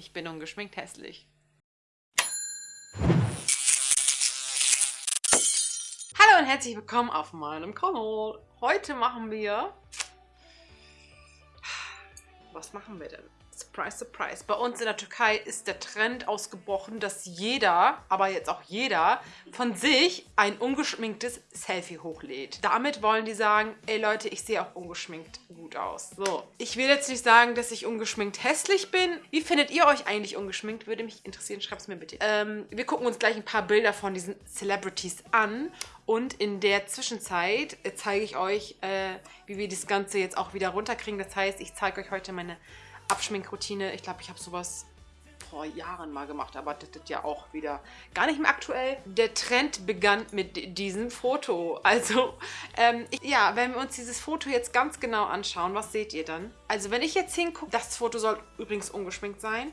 Ich bin ungeschminkt hässlich. Hallo und herzlich willkommen auf meinem Kanal. Heute machen wir... Was machen wir denn? Surprise, surprise. Bei uns in der Türkei ist der Trend ausgebrochen, dass jeder, aber jetzt auch jeder, von sich ein ungeschminktes Selfie hochlädt. Damit wollen die sagen, ey Leute, ich sehe auch ungeschminkt gut aus. So, ich will jetzt nicht sagen, dass ich ungeschminkt hässlich bin. Wie findet ihr euch eigentlich ungeschminkt? Würde mich interessieren, schreibt es mir bitte. Ähm, wir gucken uns gleich ein paar Bilder von diesen Celebrities an und in der Zwischenzeit äh, zeige ich euch, äh, wie wir das Ganze jetzt auch wieder runterkriegen. Das heißt, ich zeige euch heute meine Abschminkroutine. Ich glaube, ich habe sowas vor Jahren mal gemacht, aber das ist ja auch wieder gar nicht mehr aktuell. Der Trend begann mit diesem Foto. Also, ähm, ich, ja, wenn wir uns dieses Foto jetzt ganz genau anschauen, was seht ihr dann? Also, wenn ich jetzt hingucke, das Foto soll übrigens ungeschminkt sein,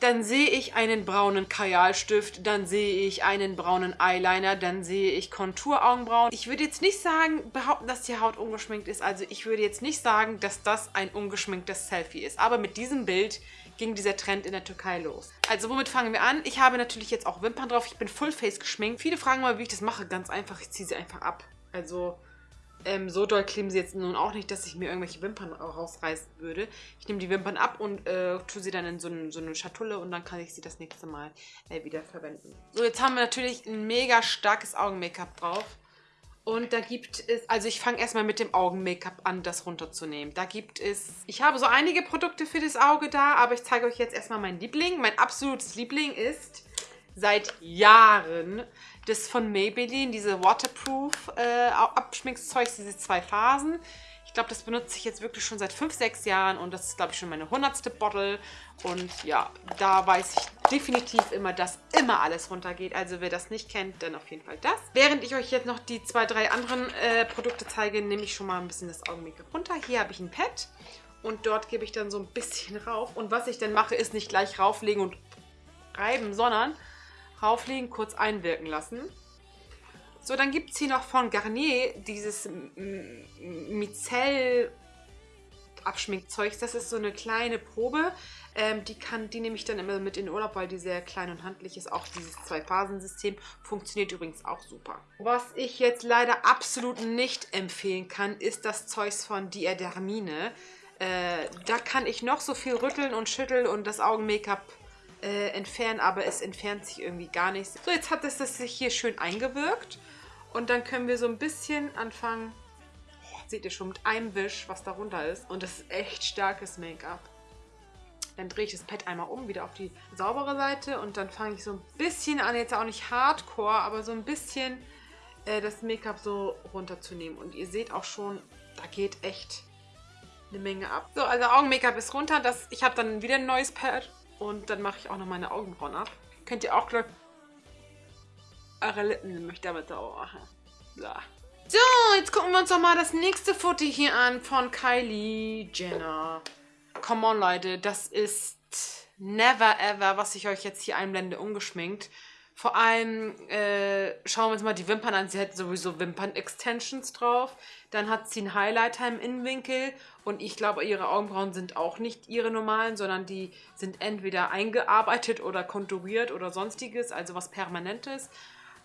dann sehe ich einen braunen Kajalstift, dann sehe ich einen braunen Eyeliner, dann sehe ich Konturaugenbrauen. Ich würde jetzt nicht sagen, behaupten, dass die Haut ungeschminkt ist. Also ich würde jetzt nicht sagen, dass das ein ungeschminktes Selfie ist. Aber mit diesem Bild ging dieser Trend in der Türkei los. Also womit fangen wir an? Ich habe natürlich jetzt auch Wimpern drauf. Ich bin Fullface geschminkt. Viele fragen mal, wie ich das mache. Ganz einfach, ich ziehe sie einfach ab. Also ähm, so doll kleben sie jetzt nun auch nicht, dass ich mir irgendwelche Wimpern rausreißen würde. Ich nehme die Wimpern ab und äh, tue sie dann in so, ein, so, eine Schatulle und dann kann ich sie das nächste Mal äh, wieder verwenden. So, jetzt haben wir natürlich ein mega starkes Augen-Make-up drauf. Und da gibt es, also ich fange erstmal mit dem Augen-Make-up an, das runterzunehmen. Da gibt es, ich habe so einige Produkte für das Auge da, aber ich zeige euch jetzt erstmal meinen Liebling. Mein absolutes Liebling ist seit Jahren das von Maybelline, diese Waterproof äh, Abschminkzeug, diese zwei Phasen. Ich glaube, das benutze ich jetzt wirklich schon seit 5, 6 Jahren und das ist, glaube ich, schon meine 100. Bottle. Und ja, da weiß ich definitiv immer, dass immer alles runtergeht. Also wer das nicht kennt, dann auf jeden Fall das. Während ich euch jetzt noch die zwei, drei anderen äh, Produkte zeige, nehme ich schon mal ein bisschen das Augen-Make-up runter. Hier habe ich ein Pad und dort gebe ich dann so ein bisschen rauf. Und was ich dann mache, ist nicht gleich rauflegen und reiben, sondern rauflegen, kurz einwirken lassen. So, dann gibt es hier noch von Garnier dieses Micelle Abschminkzeug. Das ist so eine kleine Probe. Ähm, die, kann, die nehme ich dann immer mit in den Urlaub, weil die sehr klein und handlich ist. Auch dieses Zwei-Phasen-System funktioniert übrigens auch super. Was ich jetzt leider absolut nicht empfehlen kann, ist das Zeug von Diadermine. Äh, da kann ich noch so viel rütteln und schütteln und das Augen-Make-up äh, entfernen, aber es entfernt sich irgendwie gar nicht. So, jetzt hat es das sich hier schön eingewirkt. Und dann können wir so ein bisschen anfangen, oh, seht ihr schon, mit einem Wisch, was darunter ist. Und das ist echt starkes Make-up. Dann drehe ich das Pad einmal um, wieder auf die saubere Seite. Und dann fange ich so ein bisschen an, jetzt auch nicht hardcore, aber so ein bisschen äh, das Make-up so runterzunehmen. Und ihr seht auch schon, da geht echt eine Menge ab. So, also Augen-Make-up ist runter. Das, ich habe dann wieder ein neues Pad und dann mache ich auch noch meine Augenbrauen ab. Könnt ihr auch gleich eure Lippen nämlich damit auch machen. So. so, jetzt gucken wir uns doch mal das nächste Foto hier an von Kylie Jenner. Come on, Leute, das ist never ever, was ich euch jetzt hier einblende, ungeschminkt. Vor allem äh, schauen wir uns mal die Wimpern an. Sie hat sowieso Wimpern-Extensions drauf. Dann hat sie einen Highlighter im Innenwinkel. Und ich glaube, ihre Augenbrauen sind auch nicht ihre normalen, sondern die sind entweder eingearbeitet oder konturiert oder sonstiges, also was Permanentes.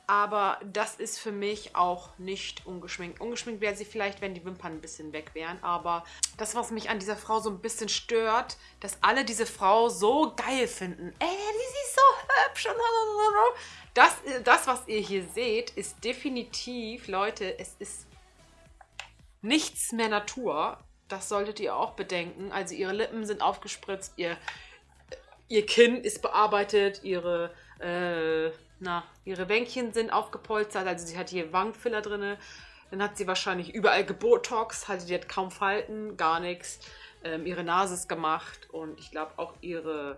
Aber das ist für mich auch nicht ungeschminkt. Ungeschminkt wäre sie vielleicht, wenn die Wimpern ein bisschen weg wären. Aber das, was mich an dieser Frau so ein bisschen stört, dass alle diese Frau so geil finden. Ey, die ist hübsch. Das, das, was ihr hier seht, ist definitiv, Leute, es ist nichts mehr Natur. Das solltet ihr auch bedenken. Also ihre Lippen sind aufgespritzt, ihr, ihr Kinn ist bearbeitet, ihre... Äh, na, ihre Wänkchen sind aufgepolstert, also sie hat hier Wangenfiller drin. Dann hat sie wahrscheinlich überall gebotox, also die hat kaum Falten, gar nichts. Ähm, ihre Nase ist gemacht und ich glaube auch ihre,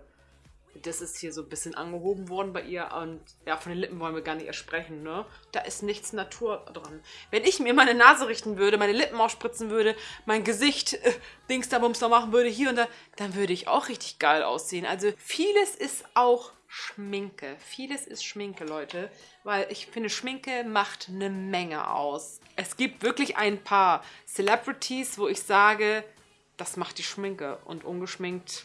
das ist hier so ein bisschen angehoben worden bei ihr und ja, von den Lippen wollen wir gar nicht ersprechen, ne? Da ist nichts Natur dran. Wenn ich mir meine Nase richten würde, meine Lippen ausspritzen würde, mein Gesicht äh, Dings da Bums da machen würde, hier und da, dann würde ich auch richtig geil aussehen. Also vieles ist auch Schminke. Vieles ist Schminke, Leute, weil ich finde, Schminke macht eine Menge aus. Es gibt wirklich ein paar Celebrities, wo ich sage, das macht die Schminke und ungeschminkt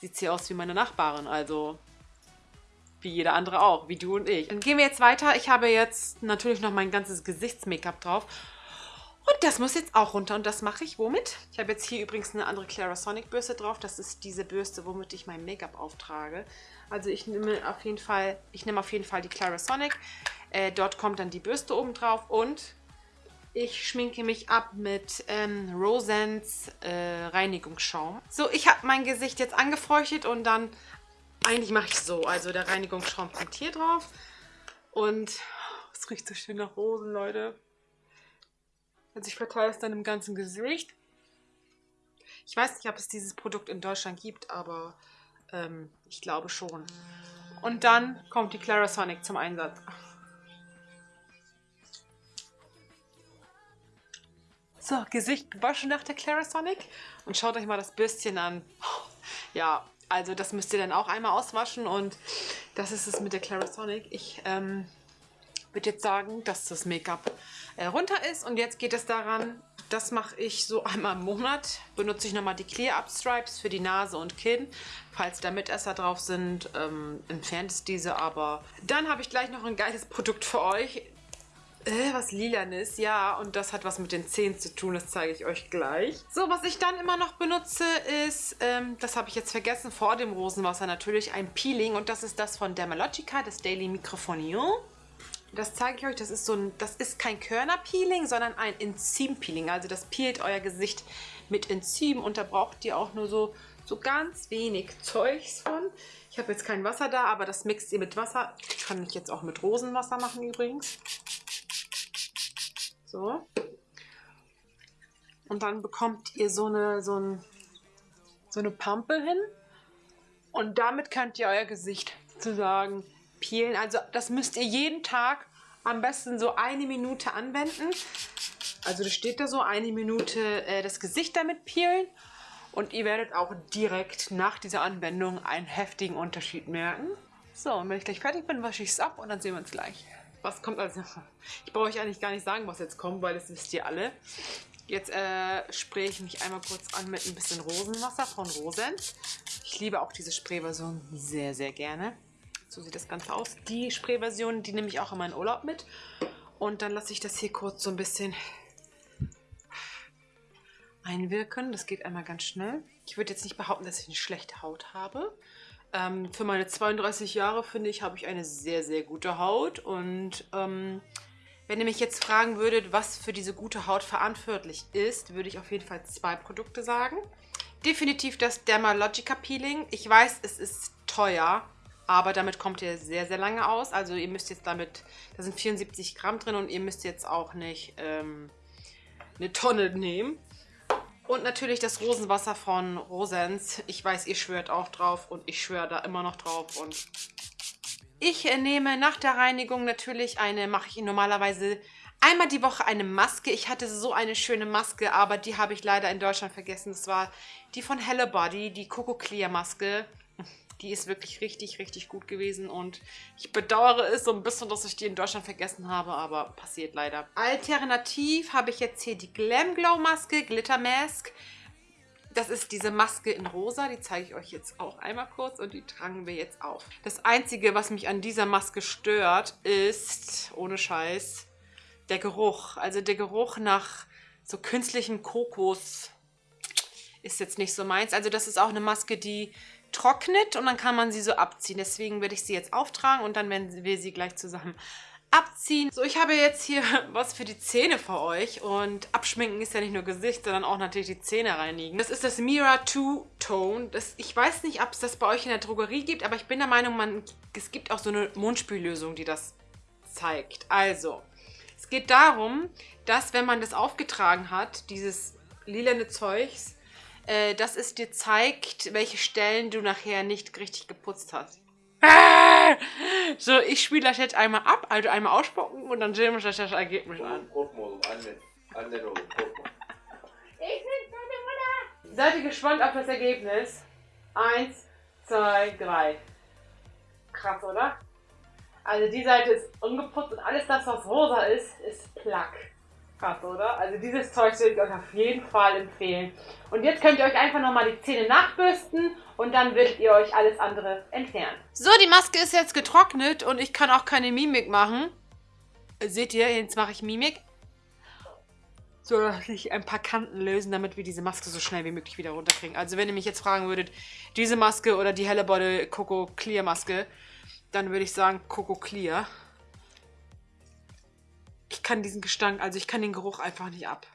sieht sie aus wie meine Nachbarin, also wie jeder andere auch, wie du und ich. Dann gehen wir jetzt weiter. Ich habe jetzt natürlich noch mein ganzes Gesichts-Make-up drauf. Und das muss jetzt auch runter und das mache ich womit? Ich habe jetzt hier übrigens eine andere Clarisonic Bürste drauf. Das ist diese Bürste, womit ich mein Make-up auftrage. Also ich nehme auf jeden Fall, ich nehme auf jeden Fall die Clarisonic. Äh, dort kommt dann die Bürste oben drauf und ich schminke mich ab mit ähm, Rosens äh, Reinigungsschaum. So, ich habe mein Gesicht jetzt angefeuchtet und dann, eigentlich mache ich so. Also der Reinigungsschaum kommt hier drauf und es riecht so schön nach Rosen, Leute. Also ich verteile es dann im ganzen Gesicht. Ich weiß nicht, ob es dieses Produkt in Deutschland gibt, aber ähm, ich glaube schon. Und dann kommt die Clarisonic zum Einsatz. So, Gesicht gewaschen nach der Clarisonic. Und schaut euch mal das Bürstchen an. Ja, also das müsst ihr dann auch einmal auswaschen. Und das ist es mit der Clarisonic. Ich ähm, würde jetzt sagen, dass das Make-up äh, runter ist. Und jetzt geht es daran, das mache ich so einmal im Monat. Benutze ich nochmal die Clear Up Stripes für die Nase und Kinn. Falls da Mitesser drauf sind, ähm, entfernt es diese. Aber dann habe ich gleich noch ein geiles Produkt für euch. Äh, was lilanes, ja, und das hat was mit den Zähnen zu tun, das zeige ich euch gleich. So, was ich dann immer noch benutze, ist, ähm, das habe ich jetzt vergessen, vor dem Rosenwasser natürlich, ein Peeling und das ist das von Dermalogica, das Daily Microphonion. Das zeige ich euch, das ist so ein, das ist kein Körnerpeeling, sondern ein Enzympeeling. Also das peelt euer Gesicht mit Enzym und da braucht ihr auch nur so, so ganz wenig Zeugs von. Ich habe jetzt kein Wasser da, aber das mixt ihr mit Wasser. Kann ich jetzt auch mit Rosenwasser machen übrigens. So. Und dann bekommt ihr so eine, so, ein, so eine Pampe hin. Und damit könnt ihr euer Gesicht sozusagen peelen. Also das müsst ihr jeden Tag am besten so eine Minute anwenden. Also das steht da so, eine Minute äh, das Gesicht damit peelen. Und ihr werdet auch direkt nach dieser Anwendung einen heftigen Unterschied merken. So, und wenn ich gleich fertig bin, wasche ich es ab und dann sehen wir uns gleich. Was kommt als... Ich brauche euch eigentlich gar nicht sagen, was jetzt kommt, weil das wisst ihr alle. Jetzt äh, spraye ich mich einmal kurz an mit ein bisschen Rosenwasser von Rosens. Ich liebe auch diese Sprayversion sehr, sehr gerne. So sieht das Ganze aus. Die Sprayversion, die nehme ich auch in meinen Urlaub mit. Und dann lasse ich das hier kurz so ein bisschen einwirken. Das geht einmal ganz schnell. Ich würde jetzt nicht behaupten, dass ich eine schlechte Haut habe. Ähm, für meine 32 Jahre, finde ich, habe ich eine sehr, sehr gute Haut. Und ähm, wenn ihr mich jetzt fragen würdet, was für diese gute Haut verantwortlich ist, würde ich auf jeden Fall zwei Produkte sagen. Definitiv das Dermalogica Peeling. Ich weiß, es ist teuer, aber damit kommt ihr sehr, sehr lange aus. Also ihr müsst jetzt damit, da sind 74 Gramm drin und ihr müsst jetzt auch nicht ähm, eine Tonne nehmen. Und natürlich das Rosenwasser von Rosens. Ich weiß, ihr schwört auch drauf und ich schwöre da immer noch drauf. Und ich nehme nach der Reinigung natürlich eine, mache ich normalerweise einmal die Woche eine Maske. Ich hatte so eine schöne Maske, aber die habe ich leider in Deutschland vergessen. Das war die von Hello Body, die Coco Clear Maske. Die ist wirklich richtig, richtig gut gewesen und ich bedauere es so ein bisschen, dass ich die in Deutschland vergessen habe, aber passiert leider. Alternativ habe ich jetzt hier die Glam Glow Maske, Glitter Mask. Das ist diese Maske in rosa, die zeige ich euch jetzt auch einmal kurz und die tragen wir jetzt auf. Das Einzige, was mich an dieser Maske stört, ist, ohne Scheiß, der Geruch. Also der Geruch nach so künstlichem Kokos ist jetzt nicht so meins. Also das ist auch eine Maske, die trocknet und dann kann man sie so abziehen. Deswegen werde ich sie jetzt auftragen und dann werden wir sie gleich zusammen abziehen. So, ich habe jetzt hier was für die Zähne für euch und abschminken ist ja nicht nur Gesicht, sondern auch natürlich die Zähne reinigen. Das ist das Mira 2 Tone. Das, ich weiß nicht, ob es das bei euch in der Drogerie gibt, aber ich bin der Meinung, man, es gibt auch so eine Mundspüllösung, die das zeigt. Also, es geht darum, dass wenn man das aufgetragen hat, dieses lilane Zeugs, äh, dass es dir zeigt, welche Stellen du nachher nicht richtig geputzt hast. So, ich spiele das jetzt einmal ab, also einmal ausspucken und dann sehen wir uns das Ergebnis an. Seid ihr gespannt auf das Ergebnis? Eins, zwei, drei. Krass, oder? Also die Seite ist ungeputzt und alles das, was rosa ist, ist Plack. Krass, oder? Also dieses Zeug würde ich euch auf jeden Fall empfehlen. Und jetzt könnt ihr euch einfach nochmal die Zähne nachbürsten und dann werdet ihr euch alles andere entfernen. So, die Maske ist jetzt getrocknet und ich kann auch keine Mimik machen. Seht ihr, jetzt mache ich Mimik. So, dass sich ein paar Kanten lösen, damit wir diese Maske so schnell wie möglich wieder runterkriegen. Also wenn ihr mich jetzt fragen würdet, diese Maske oder die helle Body Coco Clear Maske, dann würde ich sagen Coco Clear. Ich kann diesen Gestank, also ich kann den Geruch einfach nicht ab.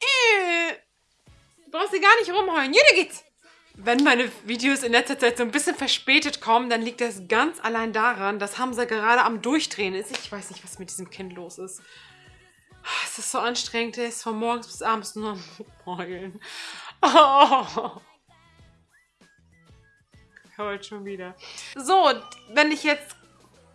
Äh. Du brauchst dir gar nicht rumheulen. Jeder geht's. Wenn meine Videos in letzter Zeit so ein bisschen verspätet kommen, dann liegt das ganz allein daran, dass Hamza gerade am Durchdrehen ist. Ich weiß nicht, was mit diesem Kind los ist. Es ist so anstrengend, er ist von morgens bis abends nur am Heulen. Oh. Heult schon wieder. So, wenn ich jetzt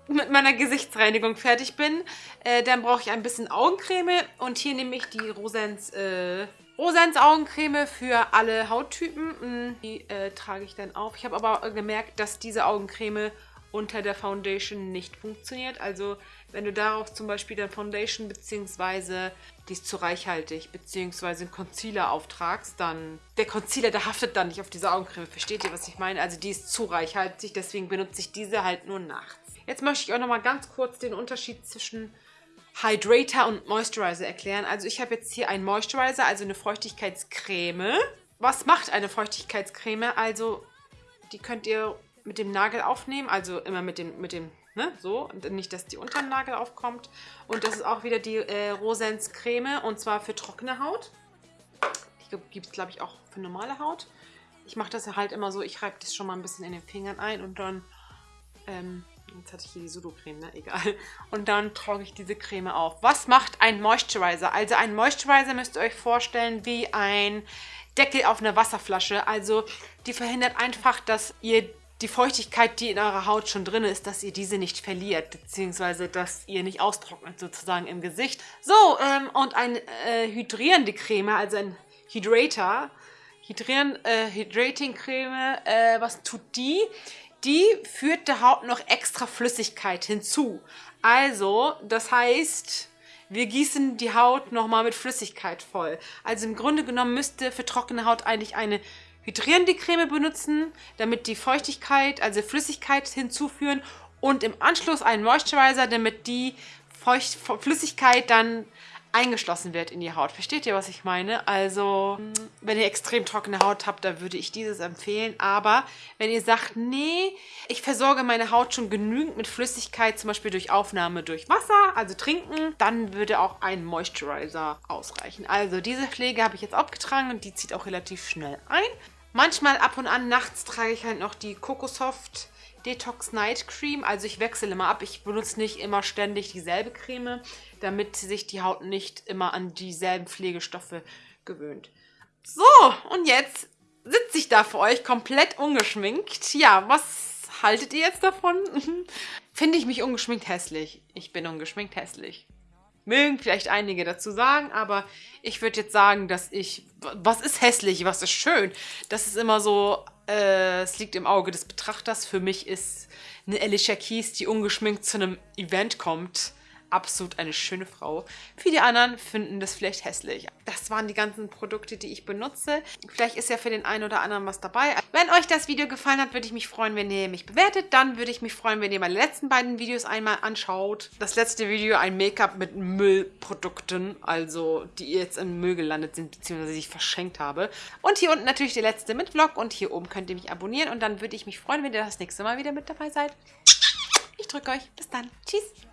mit meiner Gesichtsreinigung fertig bin, äh, dann brauche ich ein bisschen Augencreme und hier nehme ich die Rosens, äh, Rosens Augencreme für alle Hauttypen. Mm, die äh, trage ich dann auf. Ich habe aber gemerkt, dass diese Augencreme unter der Foundation nicht funktioniert. Also wenn du darauf zum Beispiel dann Foundation bzw. die ist zu reichhaltig bzw. einen Concealer auftragst, dann der Concealer, der haftet dann nicht auf diese Augencreme. Versteht ihr, was ich meine? Also die ist zu reichhaltig, deswegen benutze ich diese halt nur nachts. Jetzt möchte ich auch nochmal ganz kurz den Unterschied zwischen Hydrator und Moisturizer erklären. Also ich habe jetzt hier einen Moisturizer, also eine Feuchtigkeitscreme. Was macht eine Feuchtigkeitscreme? Also die könnt ihr mit dem Nagel aufnehmen, also immer mit dem, mit dem, ne, so, nicht, dass die unter dem Nagel aufkommt. Und das ist auch wieder die äh, Rosens Creme und zwar für trockene Haut. Die gibt es, glaube ich, auch für normale Haut. Ich mache das halt immer so, ich reibe das schon mal ein bisschen in den Fingern ein und dann ähm, Jetzt hatte ich hier die Sudocreme, ne? Egal. Und dann trage ich diese Creme auf. Was macht ein Moisturizer? Also ein Moisturizer müsst ihr euch vorstellen wie ein Deckel auf einer Wasserflasche. Also die verhindert einfach, dass ihr die Feuchtigkeit, die in eurer Haut schon drin ist, dass ihr diese nicht verliert, beziehungsweise dass ihr nicht austrocknet sozusagen im Gesicht. So, ähm, und eine äh, hydrierende Creme, also ein Hydrator, Hydrieren, äh, Hydrating Creme, äh, was tut die? Die führt der Haut noch extra Flüssigkeit hinzu. Also, das heißt, wir gießen die Haut nochmal mit Flüssigkeit voll. Also im Grunde genommen müsste für trockene Haut eigentlich eine hydrierende Creme benutzen, damit die Feuchtigkeit, also Flüssigkeit hinzuführen und im Anschluss einen Moisturizer, damit die Feucht Flüssigkeit dann eingeschlossen wird in die Haut. Versteht ihr, was ich meine? Also, wenn ihr extrem trockene Haut habt, dann würde ich dieses empfehlen. Aber wenn ihr sagt, nee, ich versorge meine Haut schon genügend mit Flüssigkeit, zum Beispiel durch Aufnahme durch Wasser, also trinken, dann würde auch ein Moisturizer ausreichen. Also, diese Pflege habe ich jetzt abgetragen und die zieht auch relativ schnell ein. Manchmal ab und an nachts trage ich halt noch die Cocosoft Detox Night Cream. Also ich wechsle immer ab. Ich benutze nicht immer ständig dieselbe Creme, damit sich die Haut nicht immer an dieselben Pflegestoffe gewöhnt. So, und jetzt sitze ich da für euch komplett ungeschminkt. Ja, was haltet ihr jetzt davon? Finde ich mich ungeschminkt hässlich? Ich bin ungeschminkt hässlich. Mögen vielleicht einige dazu sagen, aber ich würde jetzt sagen, dass ich... Was ist hässlich? Was ist schön? Das ist immer so äh, es liegt im Auge des Betrachters. Für mich ist eine Alicia Keys, die ungeschminkt zu einem Event kommt, absolut eine schöne Frau. Die anderen finden das vielleicht hässlich. Das waren die ganzen Produkte, die ich benutze. Vielleicht ist ja für den einen oder anderen was dabei. Wenn euch das Video gefallen hat, würde ich mich freuen, wenn ihr mich bewertet. Dann würde ich mich freuen, wenn ihr meine letzten beiden Videos einmal anschaut. Das letzte Video ein Make-up mit Müllprodukten, also die jetzt im Müll gelandet sind, beziehungsweise die ich verschenkt habe. Und hier unten natürlich der letzte mit Vlog und hier oben könnt ihr mich abonnieren und dann würde ich mich freuen, wenn ihr das nächste Mal wieder mit dabei seid. Ich drücke euch. Bis dann. Tschüss.